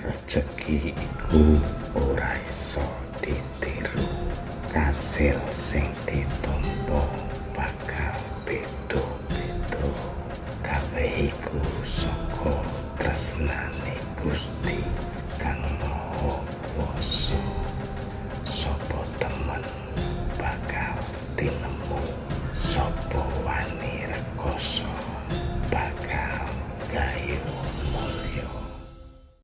rezeki iku ora iso ditiru kasil sing ditampa bakal beda beda kabeh iku saka tresnane Gusti kang Maha Kuwasa. Sapa temen bakal tinemu sapa wani rekoso